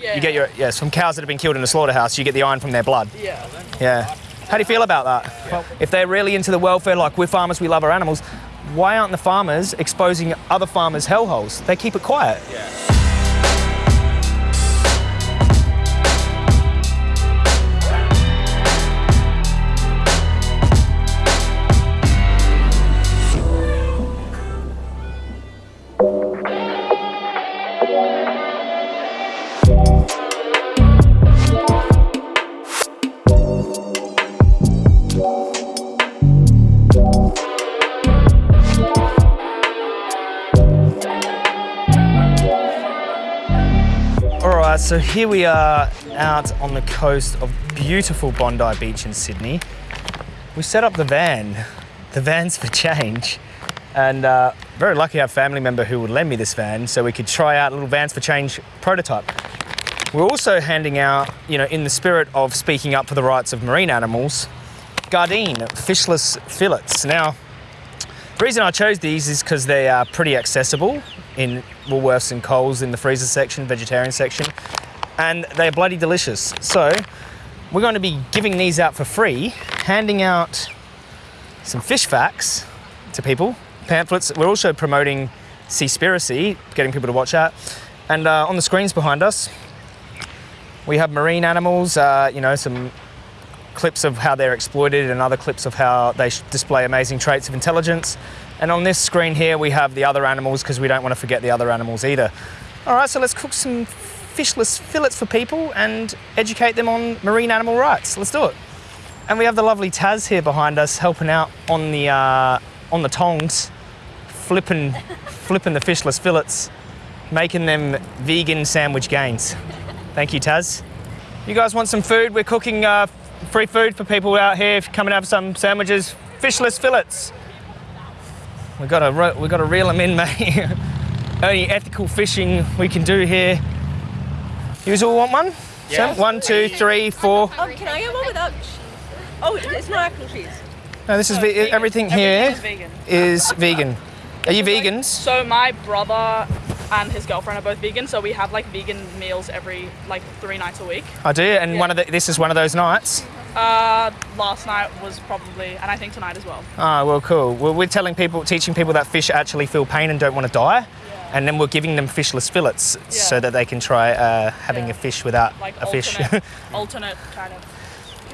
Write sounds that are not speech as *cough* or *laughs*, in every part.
Yeah. You get your yes from cows that have been killed in a slaughterhouse. You get the iron from their blood. Yeah. Yeah. How do you feel about that? If they're really into the welfare, like we're farmers, we love our animals. Why aren't the farmers exposing other farmers' hellholes? They keep it quiet. All so here we are out on the coast of beautiful Bondi Beach in Sydney. We set up the van, the van's for change, and uh, very lucky to have a family member who would lend me this van so we could try out a little vans for change prototype. We're also handing out, you know, in the spirit of speaking up for the rights of marine animals, Gardein fishless fillets. Now, the reason I chose these is because they are pretty accessible in Woolworths and Coles in the freezer section, vegetarian section, and they're bloody delicious. So we're going to be giving these out for free, handing out some fish facts to people, pamphlets. We're also promoting Seaspiracy, getting people to watch that. And uh, on the screens behind us, we have marine animals, uh, you know, some clips of how they're exploited and other clips of how they display amazing traits of intelligence. And on this screen here, we have the other animals because we don't want to forget the other animals either. All right, so let's cook some fishless fillets for people and educate them on marine animal rights. Let's do it. And we have the lovely Taz here behind us helping out on the, uh, on the tongs, flipping, *laughs* flipping the fishless fillets, making them vegan sandwich gains. Thank you, Taz. You guys want some food? We're cooking uh, free food for people out here. Come and have some sandwiches, fishless fillets. We've got to re- we've got to reel them in, *laughs* mate. Only ethical fishing we can do here. You all want one? Yeah. Sam? One, two, three, four. Um, can I get one without? ch- Oh, it's not actual cheese. No, this is ve- everything here Everything is vegan. is vegan. Are you vegans? So my brother and his girlfriend are both vegan, so we have like vegan meals every like three nights a week. I do, and one of the, this is one of those nights. Uh, last night was probably, and I think tonight as well. Ah, well, cool. Well, we're telling people, teaching people that fish actually feel pain and don't want to die, and then we're giving them fishless fillets so that they can try uh, having Yeah. a fish without Like a fish. alternate, *laughs* alternate kind of.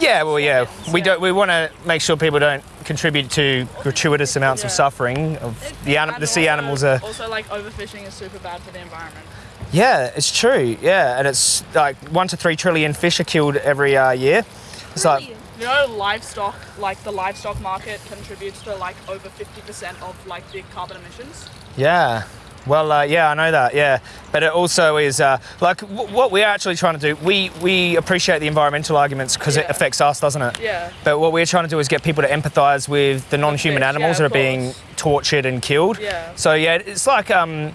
yeah, well, yeah. We yeah. don't. We want to make sure people don't contribute to gratuitous amounts of suffering. Of the anim- the sea animals are. Also, like overfishing is super bad for the environment. Yeah, it's true. Yeah, and it's like one to three trillion fish are killed every uh, year. It's like You know, livestock, like the livestock market contributes to like over 50% of like the carbon emissions. Yeah. Well, uh, yeah, I know that. Yeah, but it also is uh, like w- what we're actually trying to do. We we appreciate the environmental arguments because it affects us, doesn't it? Yeah. But what we're trying to do is get people to empathise with the non-human animals yeah, that are being tortured and killed. Yeah. So yeah, it's like um,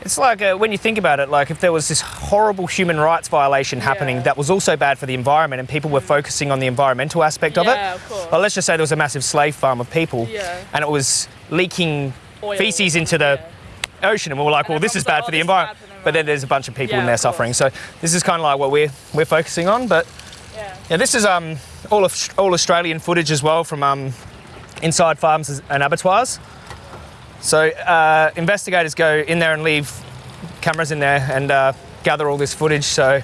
it's like uh, when you think about it, like if there was this horrible human rights violation happening Yeah. that was also bad for the environment, and people were focusing on the environmental aspect of it. Yeah, of course. Well, let's just say there was a massive slave farm of people, Yeah. and it was leaking Oil. feces into the Yeah. Ocean, and we were like, And well, this is bad "Oh, for the this is bad environment. for But then there's a bunch of people Yeah, in there suffering. So this is kind of like what we're we're focusing on. But Yeah. yeah, this is um all of all Australian footage as well from um inside farms and abattoirs. So uh, investigators go in there and leave cameras in there and uh, gather all this footage. So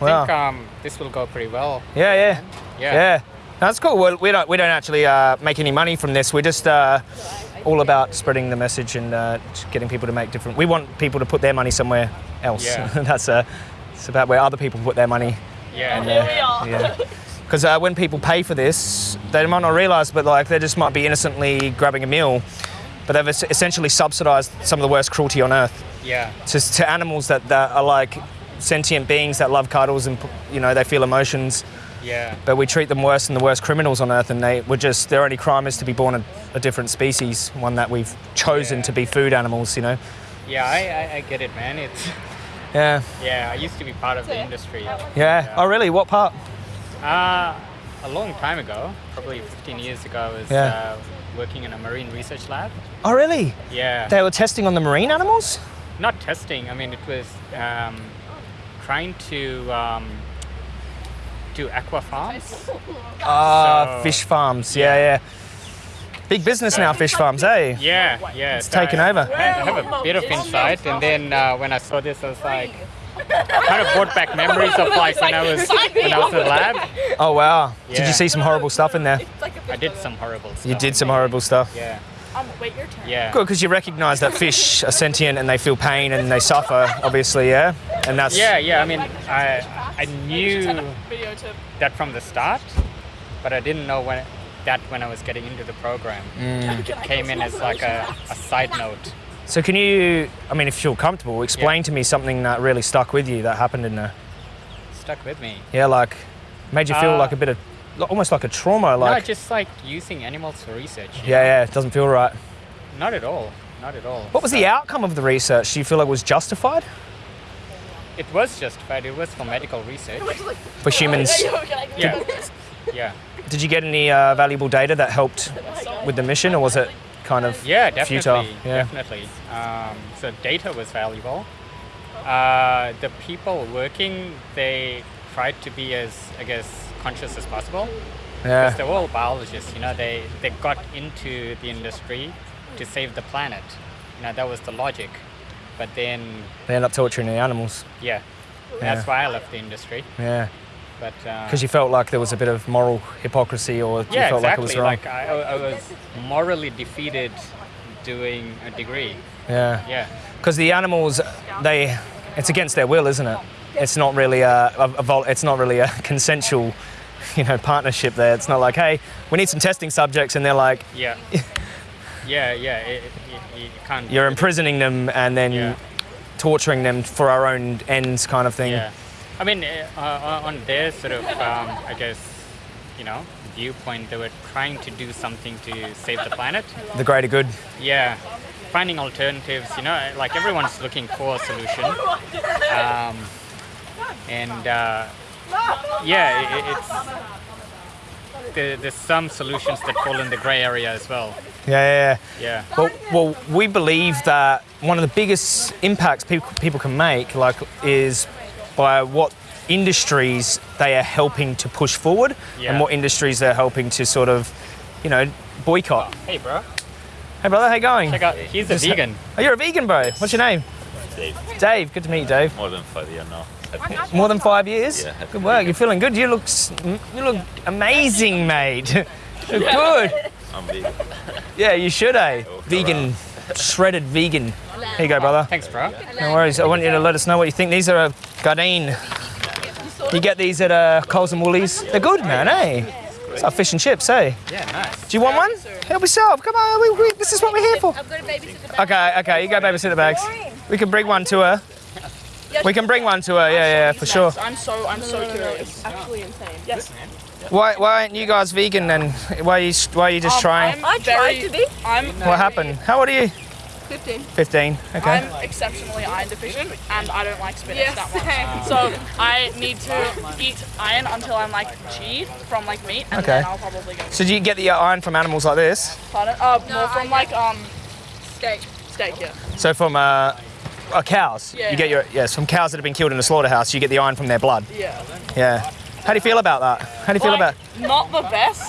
I wow, think um, this will go pretty well. yeah, yeah, Yeah. yeah. That's cool. Well, we don't we don't actually uh, make any money from this. We're just uh, all about spreading the message and uh, getting people to make different. We want people to put their money somewhere else. Yeah. *laughs* That's uh, it's about where other people put their money. Yeah. Here we are. Yeah. Because uh, when people pay for this, they might not realise, but like they just might be innocently grabbing a meal, but they've es- essentially subsidised some of the worst cruelty on earth Yeah. to, to animals that, that are like sentient beings that love cuddles and you know they feel emotions. Yeah. But we treat them worse than the worst criminals on earth, and they were just their only crime is to be born a, a different species, one that we've chosen Yeah. to be food animals. You know. Yeah. I, I, I get it, man. It's *laughs* Yeah. yeah. I used to be part of the industry. Yeah. Oh, really? What part? Uh, a long time ago, probably 15 years ago, I was Yeah. uh, working in a marine research lab. Oh, really? Yeah. They were testing on the marine animals. Not testing. I mean, it was um, trying to um, do aqua farms. Uh, So- fish farms. Yeah, yeah. Big business now, fish farms, eh? Yeah, yeah. It's taken over. I have a bit of insight, and then uh, when I saw this, I was like, kind of brought back memories of like when I was when I was in the lab. Oh wow. Did you see some horrible stuff in there? I did some horrible stuff. You did some horrible stuff. Yeah, Um, wait, your turn. yeah. Good, because you recognise that fish are sentient and they feel pain and they suffer, obviously, yeah. And that's Yeah, yeah. I mean, I I knew that from the start, but I didn't know when that when I was getting into the program. Mm. It came in as like a, a side note. So can you? I mean, if you feel comfortable, explain to me something that really stuck with you that happened in there. Stuck with me. Yeah, like made you feel Uh, like a bit of, almost like a trauma. no, Like, just like using animals for research. yeah, yeah, it doesn't feel right. Not at all. Not at all. What was the outcome of the research? Do you feel like it was justified It was justified. It was for medical research. for humans? *laughs* Yeah. Yeah. Did you get any uh, valuable data that helped with the mission, or was it kind of Yeah, definitely. futile? Yeah. Definitely. Um, so data was valuable. Uh, the people working, they tried to be as, I guess, conscious as possible. Yeah. Because they're all biologists, you know, they, they got into the industry to save the planet. You know, that was the logic. But then, They end up torturing the animals. yeah, Yeah. that's why I left the industry. Yeah. But uh, Because you felt like there was a bit of moral hypocrisy, or you yeah, felt like it was wrong. Like I, I was morally defeated doing a degree. yeah. Yeah. Because the animals, they, it's against their will, isn't it? It's not really a, a, a vol- it's not really a *laughs* consensual, *laughs* you know, partnership there. It's not like, hey, we need some testing subjects, and they're like, Yeah. *laughs* yeah, yeah. It, it, you can't. you're imprisoning them and then Yeah. torturing them for our own ends, kind of thing. Yeah. I mean, uh, uh, on their sort of, um, I guess, you know, viewpoint, they were trying to do something to save the planet. The greater good. Yeah. Finding alternatives, you know, like everyone's looking for a solution. Um, and uh, yeah, it, it's. There, there's some solutions that fall in the grey area as well. Yeah, yeah, Yeah. yeah. Well, well, we believe that one of the biggest impacts people, people can make, like, is by what industries they are helping to push forward Yeah. and what industries they're helping to sort of, you know, boycott. Oh, hey, bro. Hey, brother, how you going? Check out. He's a Just- vegan. Oh, you're a vegan, bro. What's your name? Dave. Dave. Good to meet you, Dave. More than five years now. More than five years. Yeah, Good work. You're feeling good. You look, you look amazing, mate. You *laughs* look good. I'm vegan. Yeah, you should, eh? Oh, Vegan, shredded vegan. Here you go, brother. Thanks, bro. No worries. I want you to let us know what you think. These are a Gardein. You get these at uh, Coles and Woolies. They're good, man, eh? It's like fish and chips, eh? Yeah, nice. Do you want one? Help yourself. Come on. We, we, this is what we're here for. I'm going to babysit the Okay, okay. You go babysit the bags. We can bring one to her. We can bring one to her. Yeah, yeah, for sure. I'm so I'm so curious. actually insane. Yes. Why, why aren't you guys vegan then? Why are you, why are you just Um, trying? I'm I tried very- to be. I'm What happened? How old are you? 15. 15. Okay. I'm exceptionally iron deficient and I don't like spinach Yes, that much. same. So I need to eat iron until I'm like G from like meat and Okay. then I'll probably go. So do you get the uh, iron from animals like this? Pardon? Uh, more from like um Steak. steak, yeah. So from uh, uh, cows? Yeah. You get your yes from cows that have been killed in a slaughterhouse. You get the iron from their blood. Yeah. Yeah. How do you feel about that? How do you feel Like, about? not the best.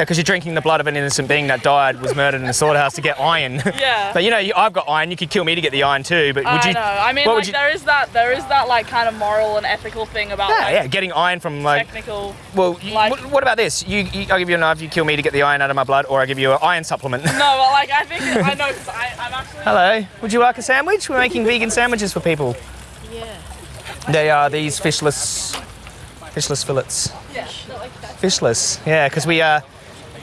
Yeah, because you're drinking the blood of an innocent being that died, was murdered in a slaughterhouse to get iron. *laughs* Yeah. *laughs* but you know, you, I've got iron. You could kill me to get the iron too. But would I you? know. I mean, like you? there is that there is that like kind of moral and ethical thing about Yeah, like yeah, getting iron from like. technical. Well, you, like- what, what about this? You, you, I give you a knife. You kill me to get the iron out of my blood, or I give you an iron supplement. No, *laughs* but like I think I know because I'm actually. Hello. Would you like a sandwich? We're making vegan sandwiches for people. Yeah. They are these fishless, fishless fillets. Yeah. Fishless. Yeah, because we uh,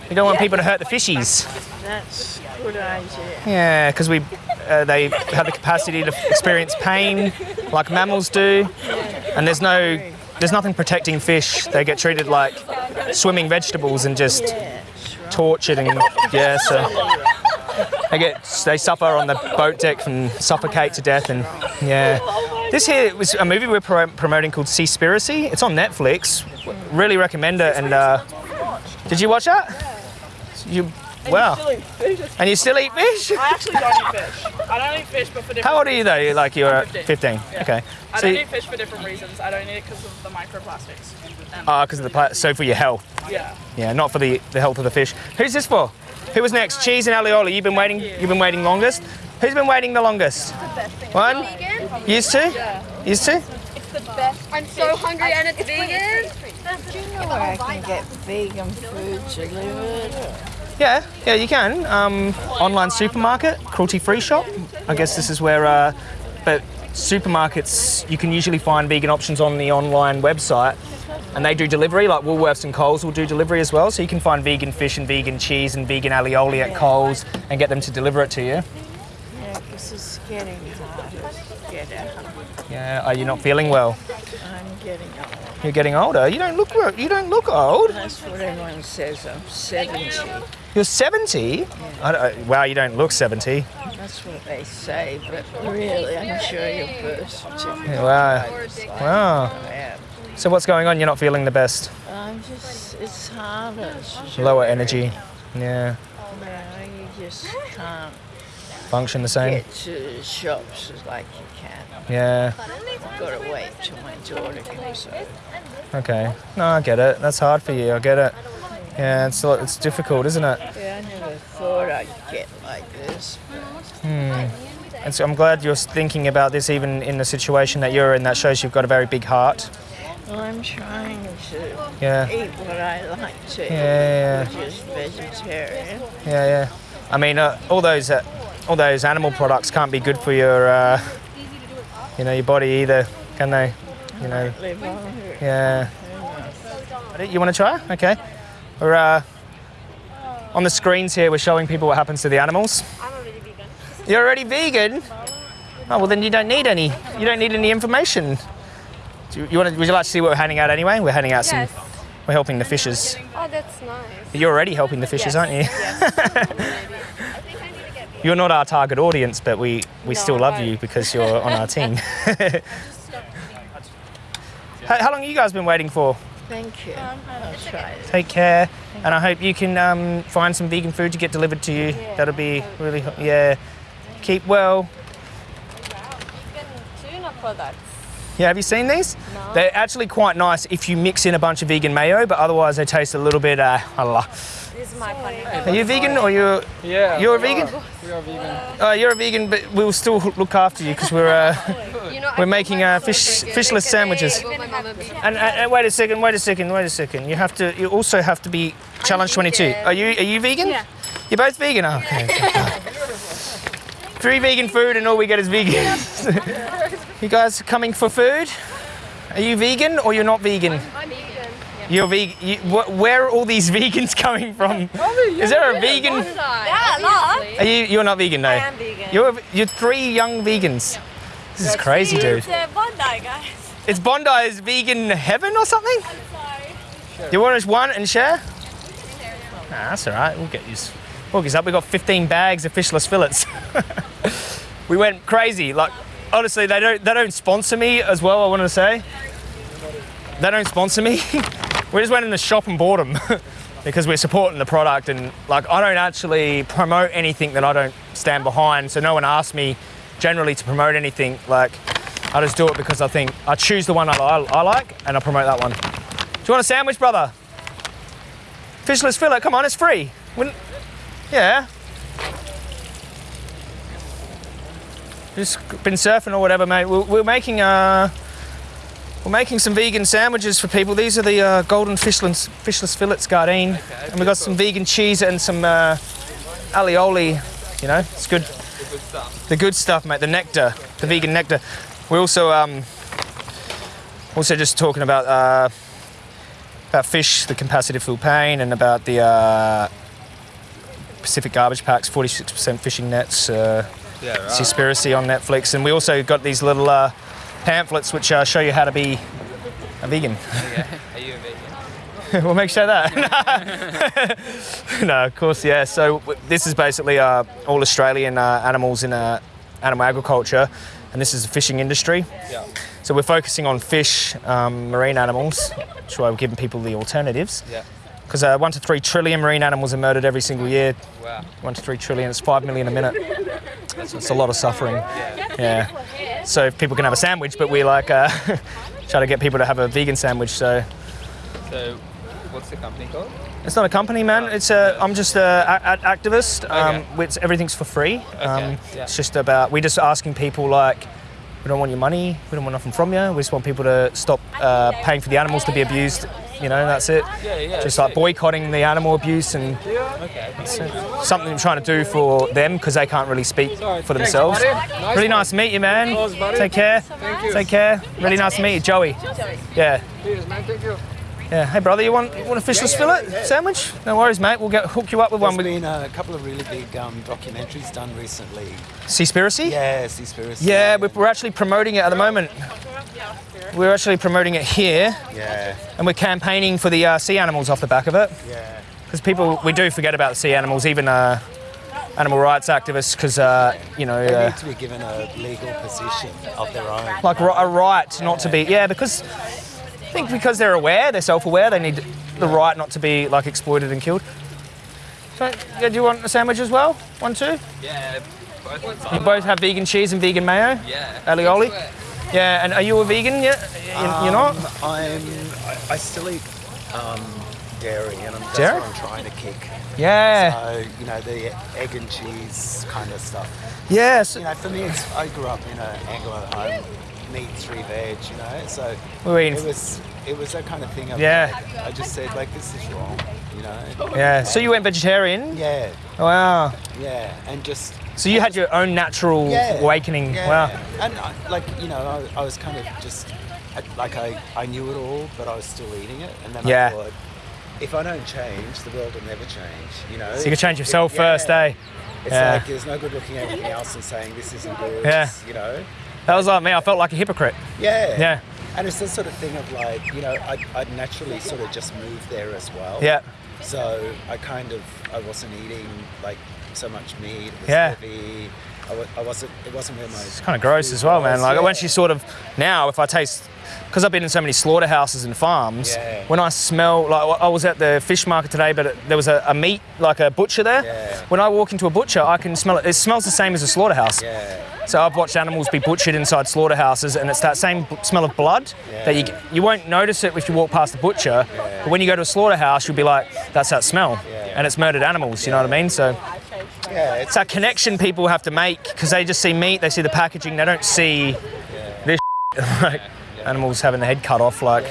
we don't want people to hurt the fishies. That's good idea. Yeah, because we uh, they have the capacity to experience pain like mammals do, and there's no there's nothing protecting fish. They get treated like swimming vegetables and just tortured and yeah. So *laughs* they get they suffer on the boat deck and suffocate to death and yeah. This here was a movie we're pro- promoting called Seaspiracy. It's on Netflix. Really recommend it. And uh, did you watch that? You Wow. Still eat fish. And you still eat fish? I actually don't eat fish. I don't eat fish, but for different. How old are you though? You're Like you're 15. 15. Yeah. Okay. I So, don't eat fish for different reasons. I don't eat it because of the microplastics. And, ah, because of the pla- so for your health. yeah. Yeah, not for the, the health of the fish. Who's this for? Who was next? Cheese and alioli. You've been waiting. You've been waiting longest. Who's been waiting the longest? One. Used to. Used to. It's the best. I'm so hungry and it's vegan. Do you know where I can get vegan food delivered? Yeah, yeah, you can. Um, online supermarket, cruelty-free shop. I guess this is where. Uh, but supermarkets, you can usually find vegan options on the online website, and they do delivery. Like Woolworths and Coles will do delivery as well. So you can find vegan fish and vegan cheese and vegan alioli at Coles and get them to deliver it to you. Yeah, this is getting harder get. Yeah, are you not feeling well? I'm getting old. You're getting older. You don't look. You don't look old. That's what everyone says. I'm 70. You're 70. I don't, wow, you don't look 70. That's what they say, but really, I'm sure you a birth certificate. Wow. Wow. Yeah. So what's going on? You're not feeling the best. I'm just, it's harder. It's Lower energy. Yeah. yeah, you just can't Function the same. get to shops like you can. Yeah. I've got to wait till my daughter comes over. Okay. No, I get it. That's hard for you. I get it. Yeah, it's it's difficult, isn't it? Yeah, I never thought I'd get like this. And so I'm glad you're thinking about this, even in the situation that you're in. That shows you've got a very big heart. Well, I'm trying to Yeah. eat what I like to Yeah, eat, which is vegetarian. Yeah, yeah. I mean, uh, all those uh, all those animal products can't be good for your uh, you know your body either, can they? You know. Live on here. Yeah. You want to try? Okay. We're uh, on the screens here. We're showing people what happens to the animals. I'm already vegan. You're already vegan. Oh well, then you don't need any. You don't need any information. Do you, you want to? Would you like to see what we're handing out anyway? We're handing out some. We're helping the fishers. Oh, that's nice. You're already helping the fishers, aren't you? Yes. *laughs* You're not our target audience, but we, we No, still love you because you're on our team. *laughs* *laughs* how, how long have you guys been waiting for? Thank you. I'll try it. Take care, and I hope you can um, find some vegan food to get delivered to you. That'll be really, yeah. Keep well. Vegan tuna products. Yeah, have you seen these? No. They're actually quite nice if you mix in a bunch of vegan mayo, but otherwise they taste a little bit. Uh, Allah. This is my funny. Are you vegan or you're Yeah. you're a vegan? We are vegan. Uh, you're a vegan, but we'll still look after you because we're uh, *laughs* You know, we're making uh, fish fishless sandwiches. And, and, and wait a second, wait a second, wait a second. You have to. You also have to be challenge 22. Are you are you vegan? Yeah. You're both vegan. Oh, okay. *laughs* Three vegan food and all we get is vegan. *laughs* you guys coming for food? Are you vegan or you're not vegan? I'm vegan. You're vegan. You, wh- where are all these *laughs* vegans coming from? Is there a vegan? Yeah, love. Are you? You're not vegan, no. I am vegan. You're you're three young vegans. This is crazy, dude. It's uh, Bondi, guys. Is Bondi's vegan heaven or something? Sorry. Do you want us one and share? Nah, that's all right. We'll get you. We'll get you up. We got 15 bags of fishless fillets. *laughs* we went crazy. Like, honestly, they don't they don't sponsor me as well. I want to say they don't sponsor me. *laughs* we just went in the shop and bought them *laughs* because we're supporting the product and like I don't actually promote anything that I don't stand behind. So no one asked me generally to promote anything. Like I just do it because I think I choose the one I, I, I like and I promote that one. Do you want a sandwich, brother? Fishless fillet, come on, it's free. Wouldn't, yeah. Just been surfing or whatever, mate. We're, we're making uh, we're making some vegan sandwiches for people. These are the uh, golden fishless, fishless fillets, Gardein, and we've got some vegan cheese and some uh, alioli. You know, it's good. The good stuff, mate. The nectar, the vegan nectar. We're also um, also just talking about uh, about fish, the capacitive full pain, and about the uh, Pacific Garbage Patch, 46% fishing nets, uh, Yeah, right. Seaspiracy on Netflix, and we also got these little uh, pamphlets which uh, show you how to be a vegan. Are you a vegan? *laughs* we'll make sure that. *laughs* *laughs* no, of course, yeah. So w- this is basically uh, all Australian uh, animals in uh, animal agriculture, and this is the fishing industry. Yeah. So we're focusing on fish, um, marine animals, which is why we're giving people the alternatives. Yeah. because uh, one to three trillion marine animals are murdered every single year. Wow. One to three trillion, it's five million a minute. So it's a lot of suffering. Yeah. So if people can have a sandwich, but we like uh, try to get people to have a vegan sandwich. So So, what's the company called? it's not a company, man. It's a. I'm just a, a, a activist. Um, Okay. it's, everything's for free. Um, yeah. It's just about we're just asking people like. We don't want your money. We don't want nothing from you. We just want people to stop uh, paying for the animals to be abused. You know, that's it. Yeah, yeah. Just like boycotting the animal abuse and Okay. something I'm trying to do for them because they can't really speak for themselves. really nice to meet you, man. Take care. Take care. Really nice to meet you, Joey. Yeah. Yeah. Hey, brother, you want you want a fishless fillet sandwich? No worries, mate. We'll get hook you up with There's one with been a couple of really big um, documentaries done recently. Seaspiracy. Yeah, Seaspiracy. Yeah, we're, we're actually promoting it at the moment. We're actually promoting it here, Yeah, and we're campaigning for the uh, sea animals off the back of it. yeah. because people we do forget about the sea animals, even uh, animal rights activists, because uh, you know, They uh, need to be given a legal position of their own. like a right not to be, yeah, because I think because they're aware, they're self-aware, they need the right not to be like exploited and killed. So, yeah, do you want a sandwich as well? One, two. Yeah, both. You both have vegan cheese and vegan mayo. Yeah. Alioli. Yeah, and are you a vegan yet? You- You're not. Um, I'm. I, I still eat um, dairy, and I'm, that's Dairy? what I'm trying to kick. Yeah. So you know the egg and cheese kind of stuff. Yes. You know, for me, it's, I grew up in an Anglo home, meat, three veg. You know, so eating- it was it was that kind of thing. Of Yeah. like, I just said like this is wrong. You know. Yeah. So you went vegetarian. Yeah, Wow. yeah, and just So you had your own natural yeah, awakening. Yeah. Wow. And I, like you know, I, I was kind of just like I, I knew it all, but I was still eating it, and then Yeah. I thought, if I don't change, the world will never change. You know. So you could change yourself Yeah. first, eh? It's Yeah. like there's no good looking at everything else and saying this isn't good. Yeah. You know. That was like me. I felt like a hypocrite. Yeah. Yeah. And it's this sort of thing of like, you know, I, I'd naturally sort of just moved there as well. Yeah. So I kind of, I wasn't eating like so much meat. It was Yeah. heavy. I, I wasn't, it wasn't where my. It's kind of gross as well, man. Like once you sort of now, if I taste, because I've been in so many slaughterhouses and farms, Yeah. when I smell like I was at the fish market today, but it, there was a, a meat like a butcher there. Yeah. When I walk into a butcher, I can smell it. It smells the same as a slaughterhouse. Yeah. So I've watched animals be butchered inside slaughterhouses, and it's that same b- smell of blood that you you won't notice it if you walk past the butcher, but when you go to a slaughterhouse, you'll be like, that's that smell, and it's murdered animals. You know what I mean? So Yeah. It's, it's that connection people have to make because they just see meat, they see the packaging, they don't see this *laughs* like animals having the head cut off. Like,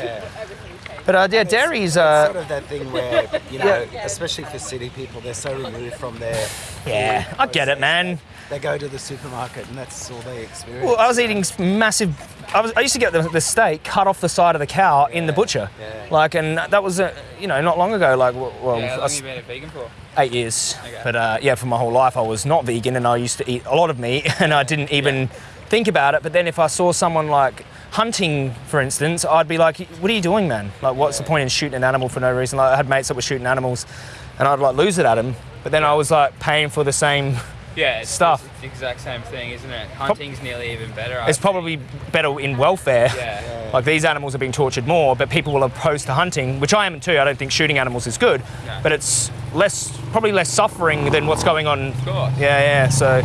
but uh, yeah, dairy's it's uh, sort of that thing where, you know, *laughs* especially for city people, they're so removed from their. Yeah, I get it, man. They go to the supermarket and that's all they experience. Well, I was eating massive. I, was, I used to get the, the steak cut off the side of the cow in the butcher, yeah. like, and that was uh, you know not long ago. Like, well, Yeah, how I long s- have you been a vegan for? eight years. Okay. But uh, yeah, for my whole life, I was not vegan, and I used to eat a lot of meat, *laughs* and I didn't even think about it. But then if I saw someone like hunting, for instance, I'd be like, "What are you doing, man? Like, what's the point in shooting an animal for no reason?" Like, I had mates that were shooting animals, and I'd like lose it at him. But then I was like paying for the same. Yeah, it's, Stuff. It's the exact same thing, isn't it? Hunting's nearly even better. I It's think. probably better in welfare. Yeah. Like these animals are being tortured more, but people will oppose to hunting, which I am too. I don't think shooting animals is good, No. but it's less, probably less suffering than what's going on. Of course. Yeah, yeah. So,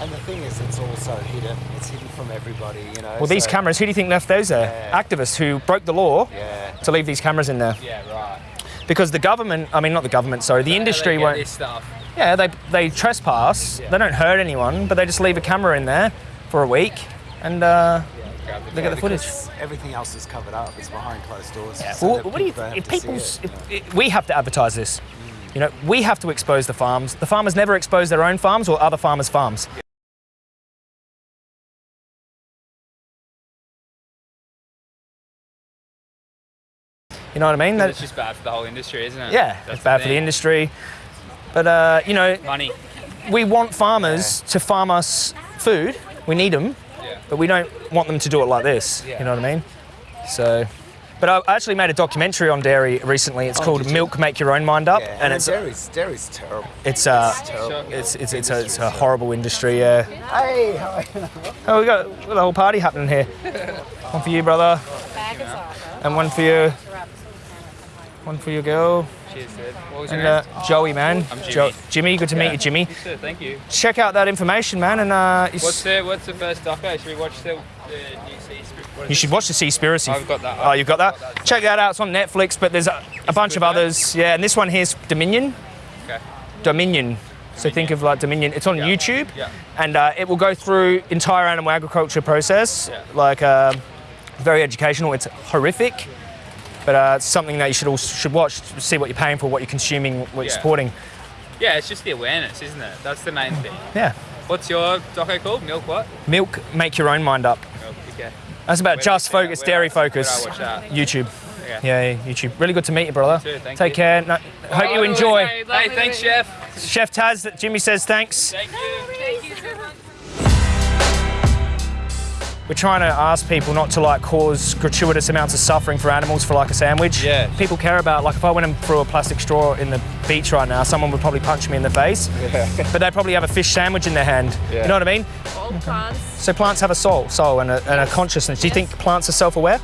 And the thing is, it's also hidden. It's hidden from everybody, you know. well, these so- cameras. Who do you think left those there? Yeah. Activists who broke the law Yeah. to leave these cameras in there Yeah, right. Because the government. I mean, not the government. Sorry, the industry they get won't. This stuff. Yeah, they they trespass. Yeah. They don't hurt anyone, but they just leave a camera in there for a week, and uh, Grab the they get the footage. Everything else is covered up. It's behind closed doors. Yeah. so Well, what do you? people If have to see people's, it, if, you know. we have to advertise this. You know, we have to expose the farms. The farmers never expose their own farms or other farmers' farms. You know what I mean? That, It's just bad for the whole industry, isn't it? yeah, That's it's bad for the industry. But uh, you know, Money. we want farmers to farm us food. We need them, Yeah. but we don't want them to do it like this. Yeah. You know what I mean? So, but I actually made a documentary on dairy recently. It's Oh, called did you? "Milk Make Your Own Mind Up," Yeah, and it's dairy's, dairy's terrible. it's uh, It's terrible. it's it's it's a, it's a horrible industry. Yeah. Hey, how are you? Oh, we got, we got a whole party happening here. *laughs* One for you, brother, and one for you. One for your girl. Cheers, dude. What was And your uh. Joey, man. I'm Jimmy. Jo- Jimmy, good to meet you, Jimmy. Yes, sir, thank you. Check out that information, man, and uh, you, What's the What's the first doco? Should we watch the, the new Seaspiracy? you should watch the Seaspiracy. I've got that. Oh, you've got that? Got that. Check that out. It's on Netflix, but there's a, a bunch of others. Yeah, and this one here's Dominion. Okay. Dominion. So think of like Dominion. It's on Yeah. YouTube, Yeah. and uh, it will go through entire animal agriculture process. Yeah. Like uh, very educational. It's horrific, but uh, it's something that you should all should watch to see what you're paying for, what you're consuming, what you're supporting. Yeah, it's just the awareness, isn't it? That's the main thing. Yeah. What's your doco called? Milk what? Milk, make your own mind up. Milk. Okay. That's about Where just do I see focus, dairy I- where I focus. watch? YouTube. Okay. Yeah, yeah, YouTube. Really good to meet you, brother. too, thank Take you. care. No, hope you enjoy. Hey, thanks, chef. Chef Taz, Jimmy says thanks. Thank you. We're trying to ask people not to like cause gratuitous amounts of suffering for animals for like a sandwich. Yeah. People care about like if I went and threw a plastic straw in the beach right now, someone would probably punch me in the face. Yeah. But they'd probably have a fish sandwich in their hand. Yeah. You know what I mean? All plants. So plants have a soul, soul and a, and a consciousness. Do you think plants are self-aware?